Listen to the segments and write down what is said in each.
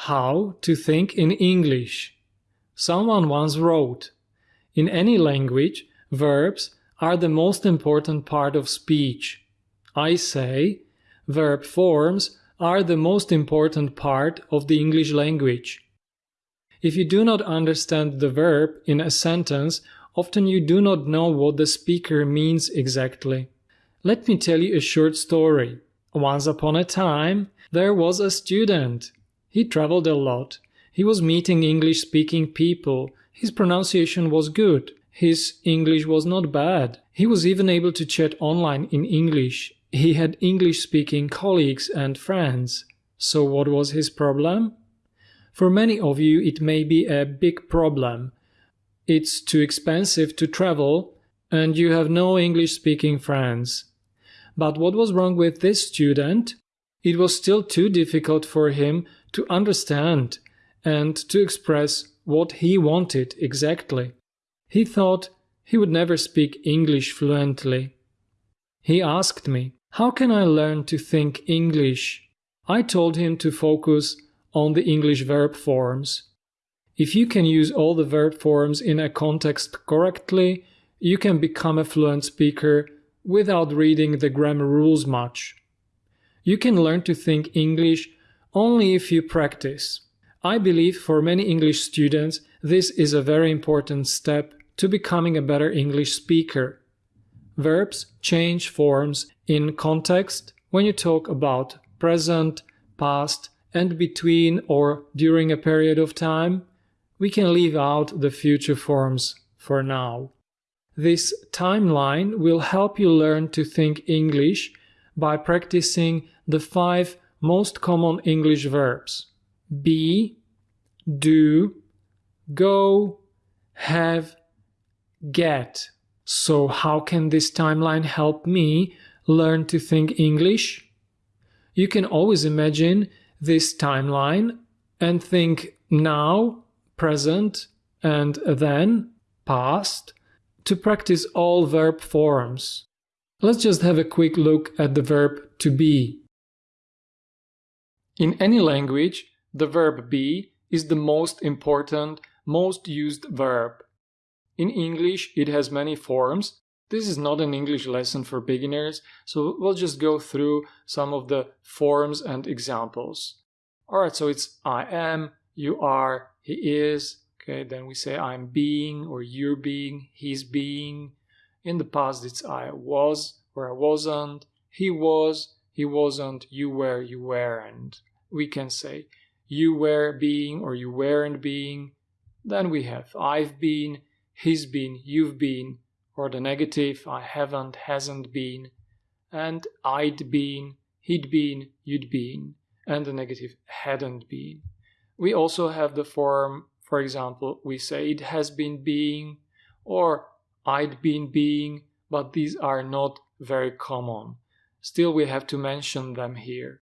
How to think in English. Someone once wrote In any language, verbs are the most important part of speech. I say, verb forms are the most important part of the English language. If you do not understand the verb in a sentence, often you do not know what the speaker means exactly. Let me tell you a short story. Once upon a time, there was a student. He traveled a lot. He was meeting English speaking people. His pronunciation was good. His English was not bad. He was even able to chat online in English. He had English speaking colleagues and friends. So, what was his problem? For many of you, it may be a big problem. It's too expensive to travel, and you have no English speaking friends. But what was wrong with this student? It was still too difficult for him to understand and to express what he wanted exactly. He thought he would never speak English fluently. He asked me, How can I learn to think English? I told him to focus on the English verb forms. If you can use all the verb forms in a context correctly, you can become a fluent speaker without reading the grammar rules much. You can learn to think English only if you practice. I believe for many English students this is a very important step to becoming a better English speaker. Verbs change forms in context when you talk about present, past, and between or during a period of time. We can leave out the future forms for now. This timeline will help you learn to think English by practicing the five most common English verbs be, do, go, have, get. So, how can this timeline help me learn to think English? You can always imagine this timeline and think now, present, and then, past, to practice all verb forms. Let's just have a quick look at the verb to be. In any language, the verb be is the most important, most used verb. In English, it has many forms. This is not an English lesson for beginners, so we'll just go through some of the forms and examples. Alright, so it's I am, you are, he is. Okay, then we say I'm being or you're being, he's being. In the past, it's I was or I wasn't, he was, he wasn't, you were, you weren't. We can say you were being or you weren't being. Then we have I've been, he's been, you've been, or the negative I haven't, hasn't been, and I'd been, he'd been, you'd been, and the negative hadn't been. We also have the form, for example, we say it has been being, or I'd been being, but these are not very common. Still, we have to mention them here.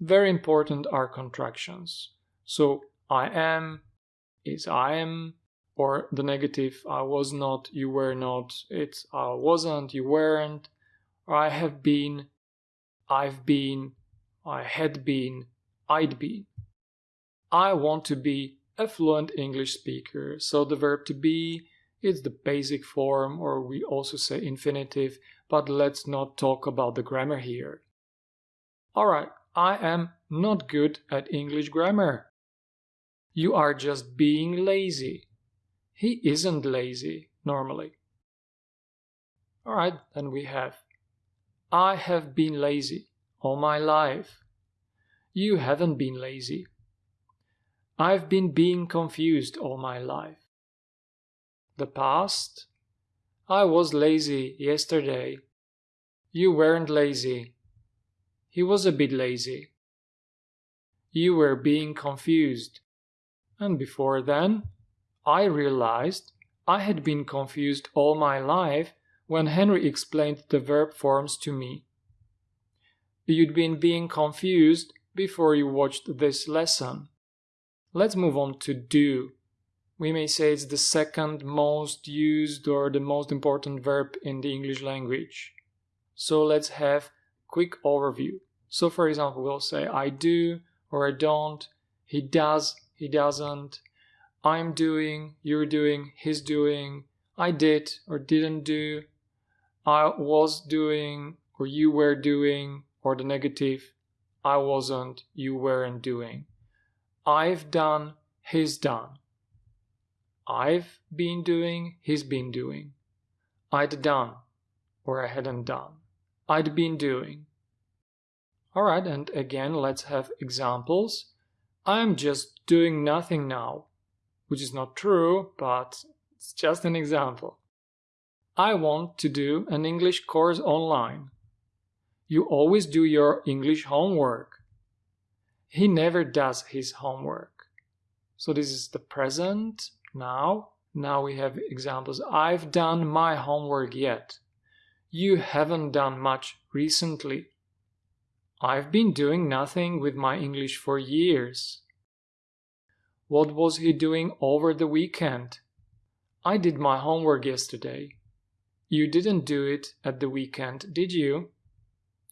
Very important are contractions. So, I am is I am, or the negative I was not, you were not, it's I wasn't, you weren't, or I have been, I've been, I had been, I'd been. I want to be a fluent English speaker, so the verb to be is the basic form, or we also say infinitive, but let's not talk about the grammar here. Alright, I am not good at English grammar. You are just being lazy. He isn't lazy, normally. Alright, then we have I have been lazy all my life. You haven't been lazy. I've been being confused all my life. The past? I was lazy yesterday. You weren't lazy. He was a bit lazy. You were being confused. And before then, I realized I had been confused all my life when Henry explained the verb forms to me. You'd been being confused before you watched this lesson. Let's move on to do. We may say it's the second most used or the most important verb in the English language. So let's have quick overview. So for example, we'll say I do or I don't, he does, he doesn't, I'm doing, you're doing, he's doing, I did or didn't do, I was doing or you were doing, or the negative, I wasn't, you weren't doing. I've done, he's done. I've been doing, he's been doing. I'd done, or I hadn't done. I'd been doing. Alright, and again, let's have examples. I'm just doing nothing now, which is not true, but it's just an example. I want to do an English course online. You always do your English homework. He never does his homework. So this is the present now. Now we have examples. I've done my homework yet. You haven't done much recently. I've been doing nothing with my English for years. What was he doing over the weekend? I did my homework yesterday. You didn't do it at the weekend, did you?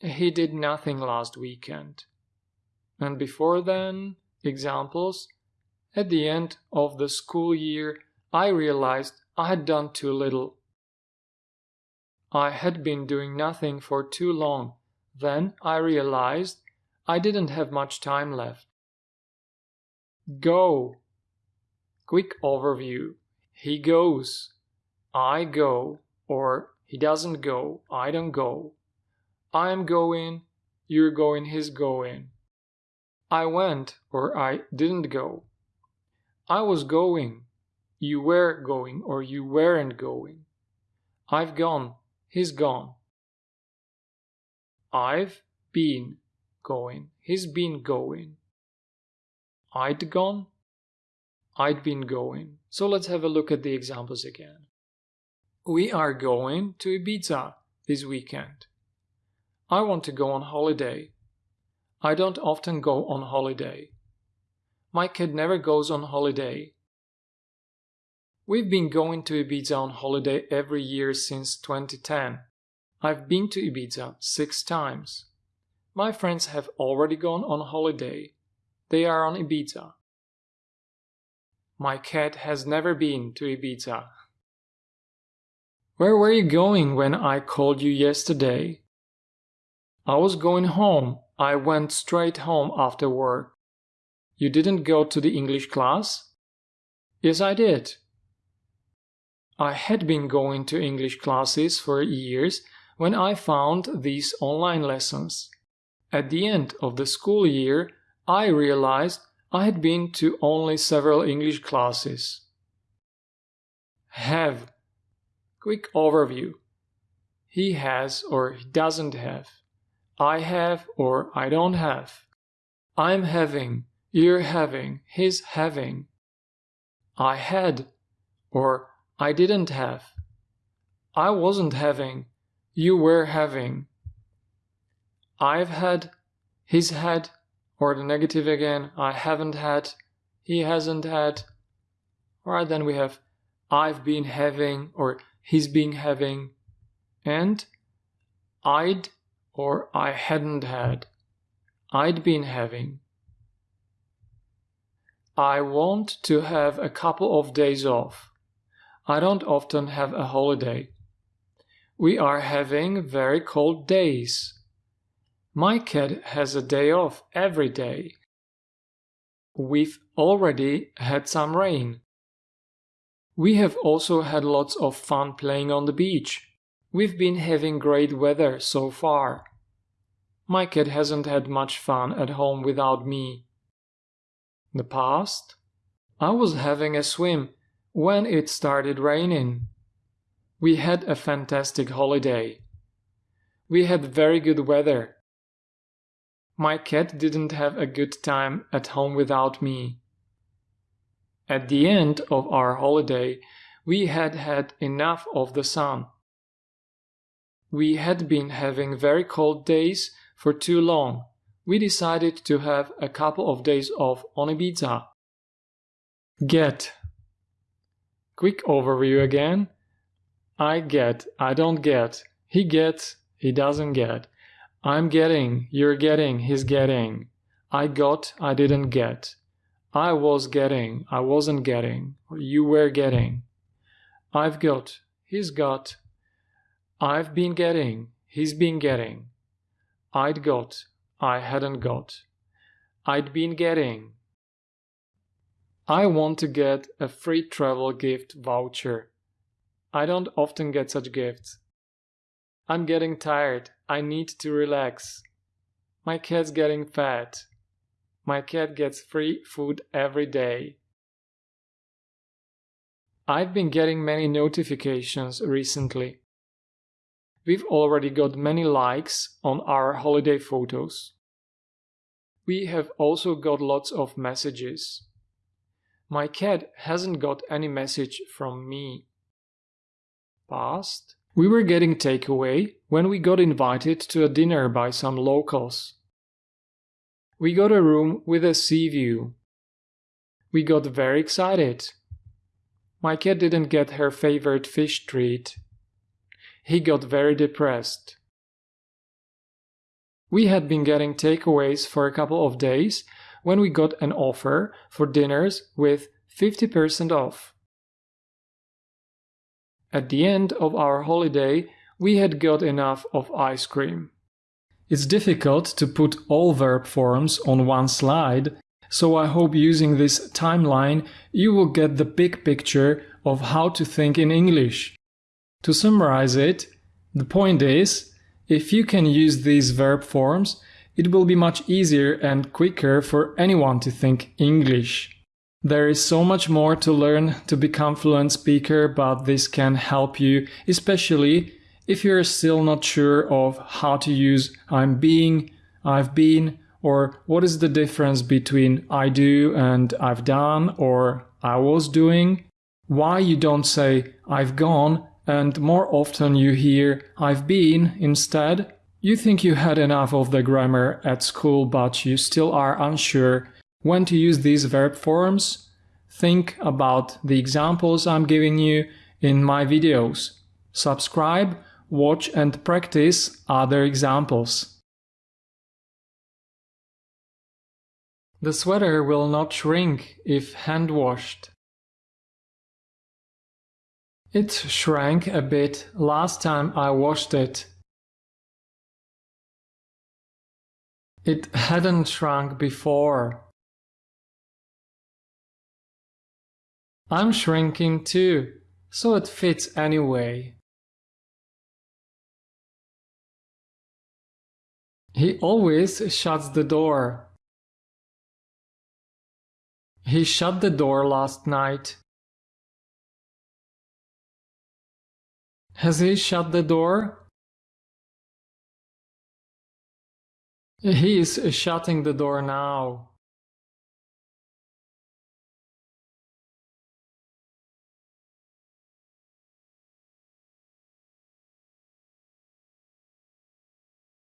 He did nothing last weekend. And before then, examples. At the end of the school year, I realized I had done too little. I had been doing nothing for too long. Then I realized I didn't have much time left. Go. Quick overview. He goes. I go. Or he doesn't go. I don't go. I am going. You're going. He's going. I went. Or I didn't go. I was going. You were going. Or you weren't going. I've gone. He's gone. I've been going. He's been going. I'd gone. I'd been going. So let's have a look at the examples again. We are going to Ibiza this weekend. I want to go on holiday. I don't often go on holiday. My kid never goes on holiday. We've been going to Ibiza on holiday every year since 2010. I've been to Ibiza six times. My friends have already gone on holiday. They are on Ibiza. My cat has never been to Ibiza. Where were you going when I called you yesterday? I was going home. I went straight home after work. You didn't go to the English class? Yes, I did. I had been going to English classes for years when I found these online lessons. At the end of the school year, I realized I had been to only several English classes. Have. Quick overview. He has or he doesn't have. I have or I don't have. I'm having, you're having, he's having. I had or I didn't have. I wasn't having. You were having. I've had. He's had. Or the negative again. I haven't had. He hasn't had. Alright, then we have I've been having or he's been having. And I'd or I hadn't had. I'd been having. I want to have a couple of days off. I don't often have a holiday. We are having very cold days. My cat has a day off every day. We've already had some rain. We have also had lots of fun playing on the beach. We've been having great weather so far. My cat hasn't had much fun at home without me. The past, I was having a swim when it started raining. We had a fantastic holiday. We had very good weather. My cat didn't have a good time at home without me. At the end of our holiday, we had had enough of the sun. We had been having very cold days for too long. We decided to have a couple of days off on Ibiza. Get Quick overview again. I get, I don't get. He gets, he doesn't get. I'm getting, you're getting, he's getting. I got, I didn't get. I was getting, I wasn't getting, you were getting. I've got, he's got. I've been getting, he's been getting. I'd got, I hadn't got. I'd been getting. I want to get a free travel gift voucher. I don't often get such gifts. I'm getting tired. I need to relax. My cat's getting fat. My cat gets free food every day. I've been getting many notifications recently. We've already got many likes on our holiday photos. We have also got lots of messages. My cat hasn't got any message from me. Past. We were getting takeaway when we got invited to a dinner by some locals. We got a room with a sea view. We got very excited. My cat didn't get her favorite fish treat. He got very depressed. We had been getting takeaways for a couple of days when we got an offer for dinners with 50% off. At the end of our holiday, we had got enough of ice cream. It's difficult to put all verb forms on one slide, so I hope using this timeline you will get the big picture of how to think in English. To summarize it, the point is, if you can use these verb forms, it will be much easier and quicker for anyone to think English. There is so much more to learn to become fluent speaker, but this can help you, especially if you're still not sure of how to use I'm being, I've been, or what is the difference between I do and I've done or I was doing, why you don't say I've gone and more often you hear I've been instead, you think you had enough of the grammar at school but you still are unsure when to use these verb forms, think about the examples I'm giving you in my videos. Subscribe watch and practice other examples. The sweater will not shrink if hand washed. It shrank a bit last time I washed it. It hadn't shrunk before. I'm shrinking too, so it fits anyway. He always shuts the door. He shut the door last night. Has he shut the door? He is shutting the door now.